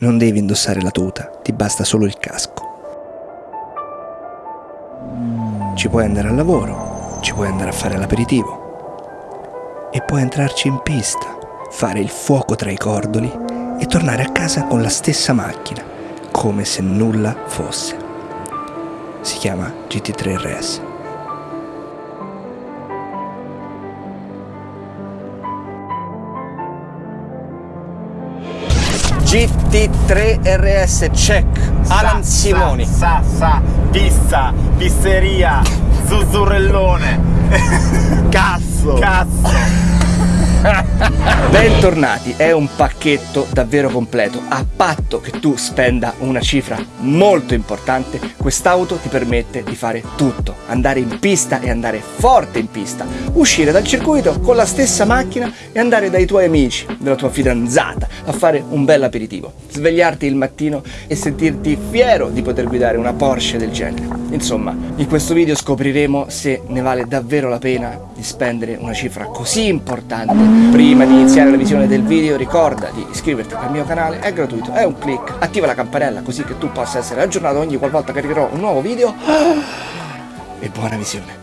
non devi indossare la tuta, ti basta solo il casco. Ci puoi andare al lavoro, ci puoi andare a fare l'aperitivo e puoi entrarci in pista, fare il fuoco tra i cordoli e tornare a casa con la stessa macchina, come se nulla fosse. Si chiama GT3 RS. GT3 RS check Alan Sa, Simoni Sa, sa, sa, pizza, pizzeria, zuzzurellone. Cazzo Cazzo. Bentornati, è un pacchetto davvero completo. A patto che tu spenda una cifra molto importante, quest'auto ti permette di fare tutto. Andare in pista e andare forte in pista. Uscire dal circuito con la stessa macchina e andare dai tuoi amici, dalla tua fidanzata, a fare un bel aperitivo. Svegliarti il mattino e sentirti fiero di poter guidare una Porsche del genere. Insomma, in questo video scopriremo se ne vale davvero la pena di spendere una cifra così importante Prima di iniziare la visione del video ricorda di iscriverti al mio canale, è gratuito, è un click, attiva la campanella così che tu possa essere aggiornato ogni qualvolta caricherò un nuovo video. E buona visione.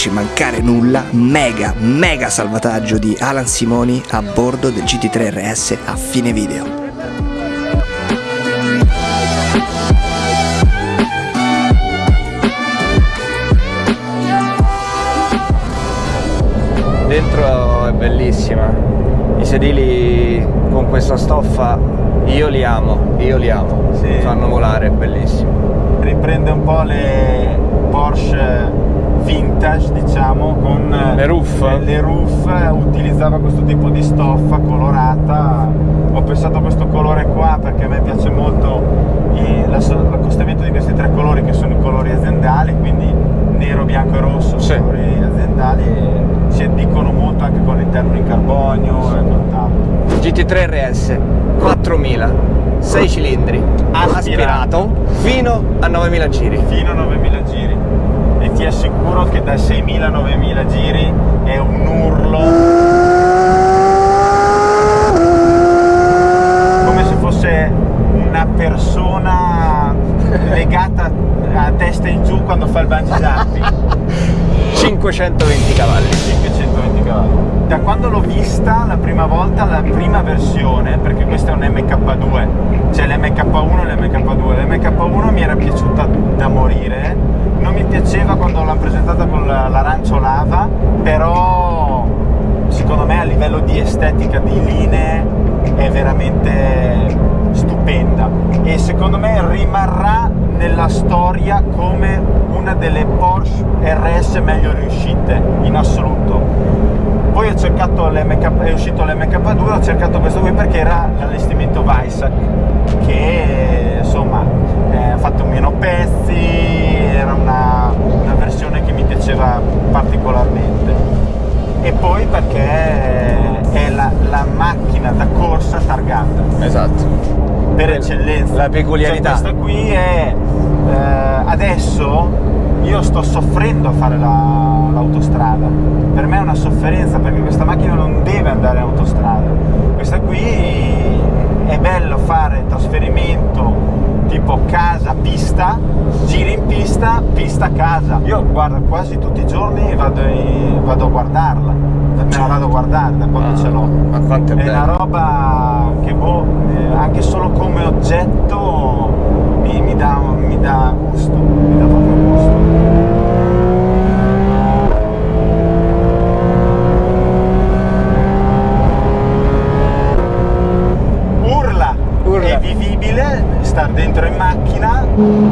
Farci mancare nulla, mega mega salvataggio di Alan Simoni a bordo del GT3 RS a fine video. Dentro è bellissima I sedili con questa stoffa Io li amo, io li amo Sì. Fanno volare, è bellissimo Riprende un po' le Porsche vintage, diciamo, con Le roof? Le, roof utilizzava questo tipo di stoffa colorata. Ho pensato a questo colore qua perché a me piace molto l'accostamento di questi tre colori che sono i colori aziendali, quindi nero, bianco e rosso, Sì. colori aziendali e si addicono molto anche con l'interno in carbonio e quant'altro. GT3 RS 4000 6 cilindri Aspirato. aspirato fino a 9000 giri fino a 9000 giri ti assicuro che da 6000 a 9000 giri è un urlo come se fosse una persona legata a testa in giù quando fa il bungee jumping 520 cavalli 520 cavalli. Da quando l'ho vista la prima volta, la prima versione, perché questo è un MK2, c'è l'MK1 e l'MK2. L'MK1 mi era piaciuta da morire, non mi piaceva quando l'hanno presentata con la- l'arancio lava, però secondo me a livello di estetica, di linee, è veramente stupenda e secondo me rimarrà nella storia come una delle Porsche RS meglio riuscite in assoluto. Poi ho cercato l'MK, è uscito l'MK2, ho cercato questo qui perché era l'allestimento Weissach che insomma eh, ha fatto meno pezzi, era una, una versione che mi piaceva particolarmente e poi perché è la, la macchina da corsa targata esatto per eccellenza. La peculiarità. Cioè, questa qui è eh, adesso io sto soffrendo a fare la- l'autostrada. Per me è una sofferenza perché questa macchina non deve andare in autostrada. Questa qui è bello fare trasferimento tipo casa pista, giri in pista, pista casa. Io guarda quasi tutti i giorni vado, in- vado a guardarla. Me la vado a guardare da quando Ah, ce l'ho. ma quanto è è una roba che boh, eh, anche solo come oggetto mi, mi dà, mi dà gusto, mi dà proprio gusto. Urla, Urla. è vivibile, star dentro in macchina,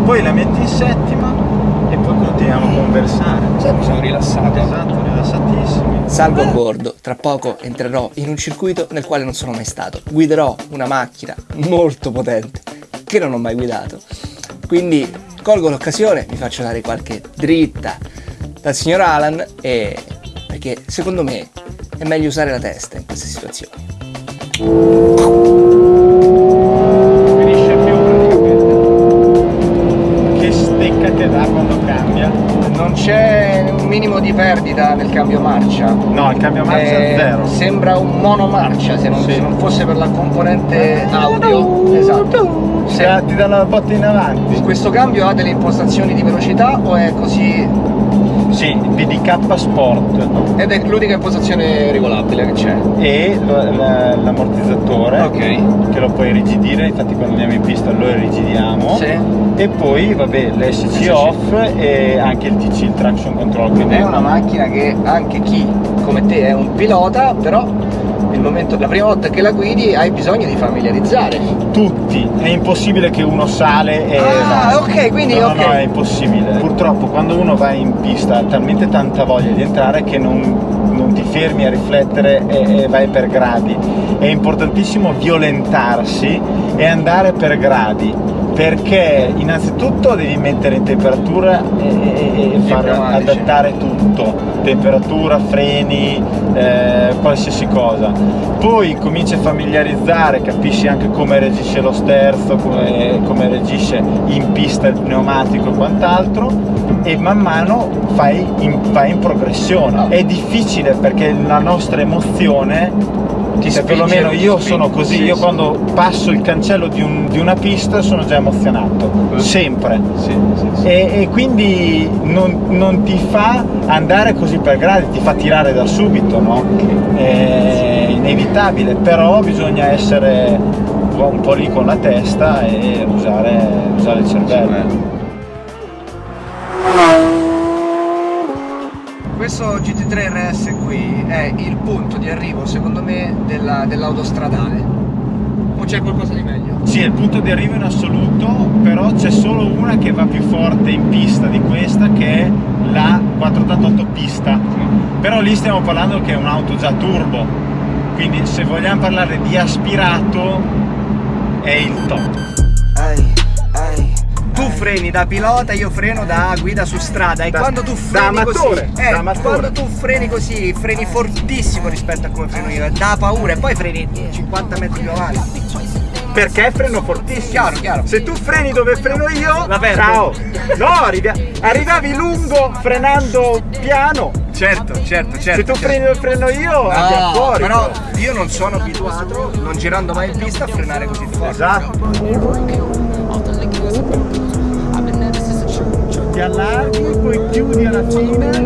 poi la metti in settima e poi continuiamo a conversare. siamo rilassati Esatto, rilassatissimi. Salgo a bordo, tra poco entrerò in un circuito nel quale non sono mai stato. Guiderò una macchina molto potente che non ho mai guidato. Quindi colgo l'occasione, mi faccio dare qualche dritta dal signor Alan e perché secondo me è meglio usare la testa in queste situazioni. Finisce più praticamente. Che stecca te dà quando c'è un minimo di perdita nel cambio marcia. No, il cambio marcia Eh, è zero. Sembra un monomarcia se non, Sì. se non fosse per la componente audio. Esatto. Se Se- ti dà la botta in avanti. questo cambio ha delle impostazioni di velocità o è così? Sì, PDK Sport Ed è l'unica impostazione regolabile che c'è. e l'ammortizzatore Ok. che lo puoi irrigidire, infatti quando andiamo in pista lo irigidiamo. Sì. E poi vabbè l'SC SC. off e anche il TC, il traction control. Quindi È una macchina che anche chi come te è un pilota, però il momento, la prima volta che la guidi hai bisogno di familiarizzare. tutti, è impossibile che uno sale e Ah, va. ok, quindi no, ok. no, è impossibile. Purtroppo quando uno va in pista ha talmente tanta voglia di entrare che non, non ti fermi a riflettere e, e vai per gradi. È importantissimo violentarsi e andare per gradi perché innanzitutto devi mettere in temperatura e, e- far adattare tutto, temperatura, freni, eh, qualsiasi cosa. Poi cominci a familiarizzare, capisci anche come reagisce lo sterzo, come, come reagisce in pista il pneumatico e quant'altro e man mano fai in, vai in progressione. È difficile perché la nostra emozione Ti cioè, perlomeno io spinge, sono così, sì, io sì. quando passo il cancello di, un- di una pista sono già emozionato, sempre. Sì, sì, sì. E, e quindi non, non ti fa andare così per gradi, ti fa tirare da subito, no? È inevitabile, però bisogna essere un po', lì con la testa e usare, usare il cervello. Questo GT3 RS qui è il punto di arrivo, secondo me, della- dell'autostradale. O c'è qualcosa di meglio? Sì, è il punto di arrivo in assoluto, però c'è solo una che va più forte in pista di questa che è la 488 pista. Però lì stiamo parlando che è un'auto già turbo, quindi se vogliamo parlare di aspirato è il top. Freni da pilota, io freno da guida su strada e Da- quando tu da freni amatore, così, eh, da amatore. quando tu freni così, freni fortissimo rispetto a come freno io, eh, dà paura e poi freni 50 metri più avanti. Perché freno fortissimo. Chiaro, chiaro. Se tu freni dove freno io, La perdo. ciao. No, arrivi- arrivavi lungo frenando piano. Certo, certo, certo. Se tu freni dove freno io, andiamo No, fuori. però io non sono abituato, non girando mai in pista, a frenare così forte. Esatto. Ti allarghi, poi chiudi alla fine,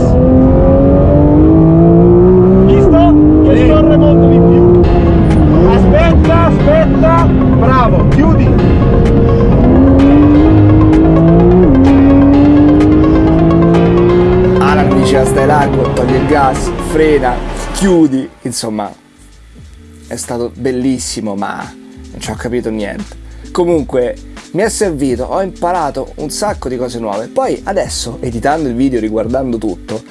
gas. Visto? Che scorre molto di più. Aspetta, aspetta. Bravo, chiudi. Alan mi diceva stai largo, togli il gas, frena, chiudi, insomma è stato bellissimo ma non ci ho capito niente. Comunque mi è servito, ho imparato un sacco di cose nuove. Poi adesso, editando il video, riguardando tutto,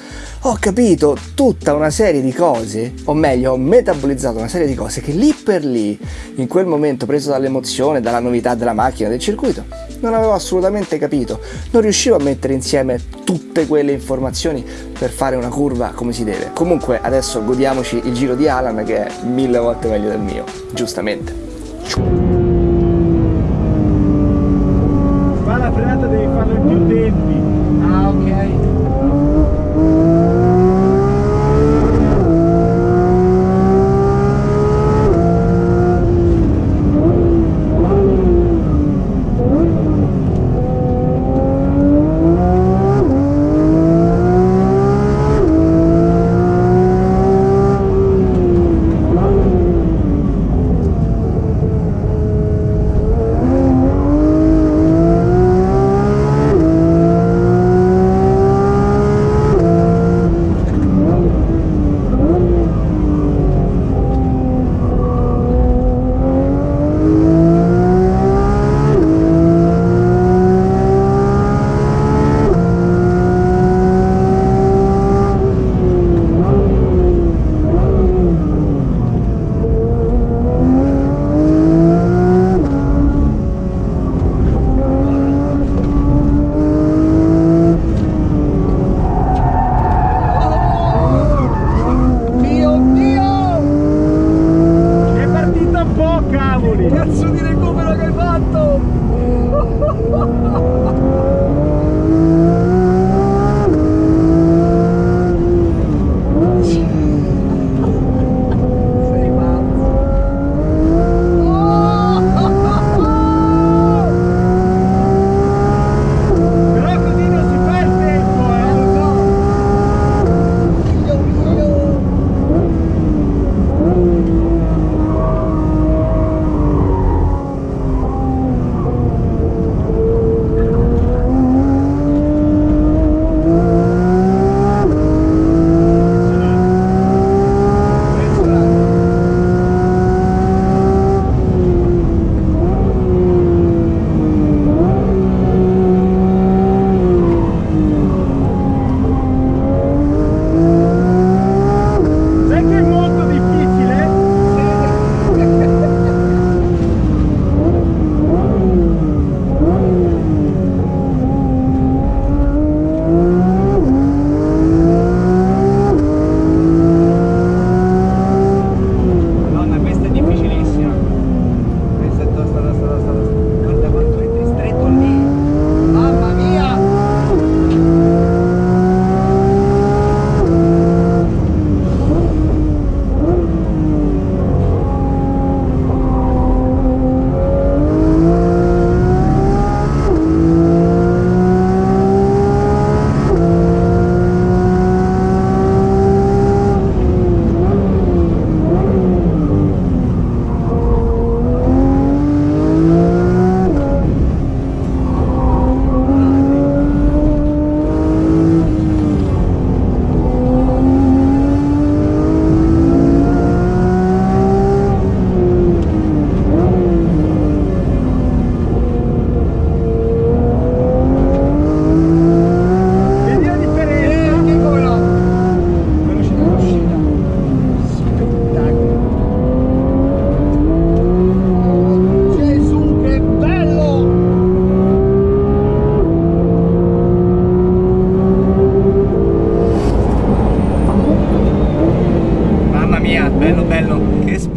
ho capito tutta una serie di cose, o meglio, ho metabolizzato una serie di cose che lì per lì, in quel momento preso dall'emozione, dalla novità della macchina, del circuito, non avevo assolutamente capito. Non riuscivo a mettere insieme tutte quelle informazioni per fare una curva come si deve. Comunque adesso godiamoci il giro di Alan che è mille volte meglio del mio, giustamente.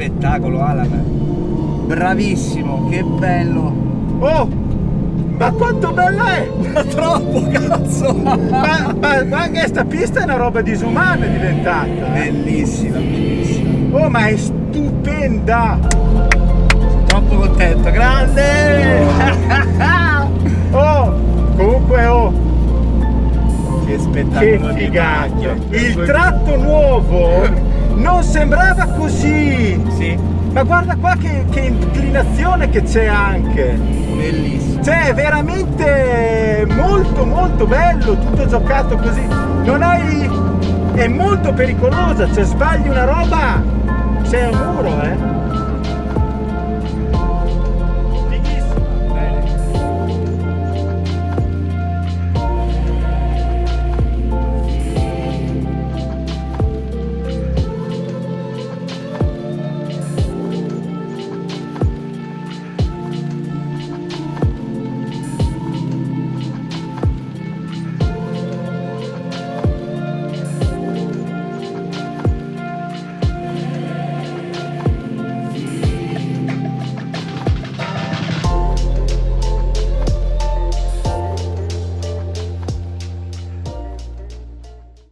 Spettacolo Alan. Bravissimo, che bello. Oh! Ma quanto bella è! Troppo cazzo! Ma, ma- ma anche sta pista è una roba disumana diventata. eh. Bellissima, bellissima. Oh, ma è stupenda! Troppo contento, grande! Oh! Comunque, oh! Che Che spettacolo figata! macchina. Il tratto nuovo non sembrava così! Sì, Ma guarda qua che, che inclinazione che c'è anche! bellissimo. Cioè, è veramente molto molto bello, tutto giocato così. Non hai. è molto pericolosa, cioè sbagli una roba, c'è un muro, eh!